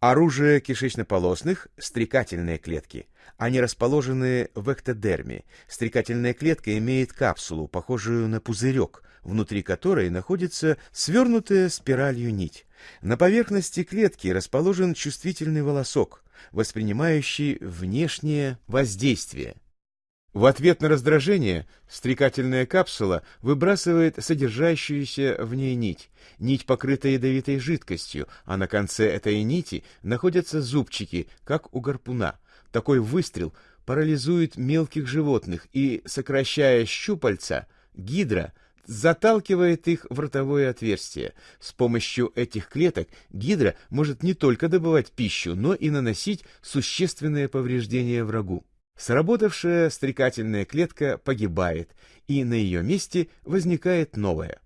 Оружие кишечнополосных – стрекательные клетки. Они расположены в эктодерме. Стрекательная клетка имеет капсулу, похожую на пузырек, внутри которой находится свернутая спиралью нить. На поверхности клетки расположен чувствительный волосок, воспринимающий внешнее воздействие. В ответ на раздражение стрекательная капсула выбрасывает содержащуюся в ней нить. Нить покрыта ядовитой жидкостью, а на конце этой нити находятся зубчики, как у гарпуна. Такой выстрел парализует мелких животных и, сокращая щупальца, гидра заталкивает их в ротовое отверстие. С помощью этих клеток гидра может не только добывать пищу, но и наносить существенные повреждения врагу. Сработавшая стрекательная клетка погибает, и на ее месте возникает новая.